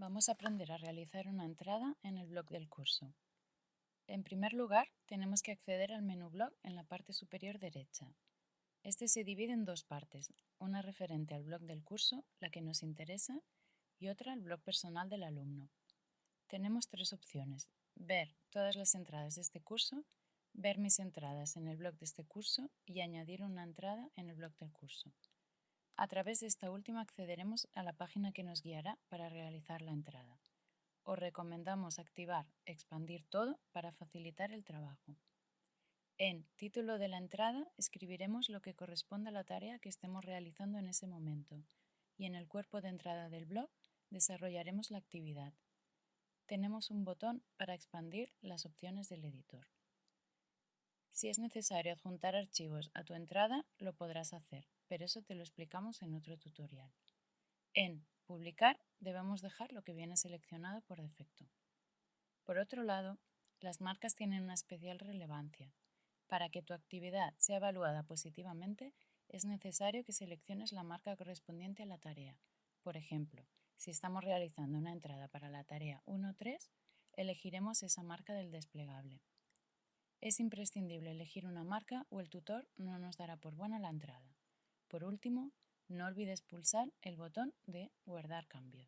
vamos a aprender a realizar una entrada en el blog del curso. En primer lugar, tenemos que acceder al menú blog en la parte superior derecha. Este se divide en dos partes, una referente al blog del curso, la que nos interesa, y otra al blog personal del alumno. Tenemos tres opciones, ver todas las entradas de este curso, ver mis entradas en el blog de este curso y añadir una entrada en el blog del curso. A través de esta última accederemos a la página que nos guiará para realizar la entrada. Os recomendamos activar Expandir todo para facilitar el trabajo. En Título de la entrada escribiremos lo que corresponde a la tarea que estemos realizando en ese momento y en el cuerpo de entrada del blog desarrollaremos la actividad. Tenemos un botón para expandir las opciones del editor. Si es necesario adjuntar archivos a tu entrada, lo podrás hacer pero eso te lo explicamos en otro tutorial. En Publicar debemos dejar lo que viene seleccionado por defecto. Por otro lado, las marcas tienen una especial relevancia. Para que tu actividad sea evaluada positivamente, es necesario que selecciones la marca correspondiente a la tarea. Por ejemplo, si estamos realizando una entrada para la tarea 1.3, elegiremos esa marca del desplegable. Es imprescindible elegir una marca o el tutor no nos dará por buena la entrada. Por último, no olvides pulsar el botón de Guardar cambios.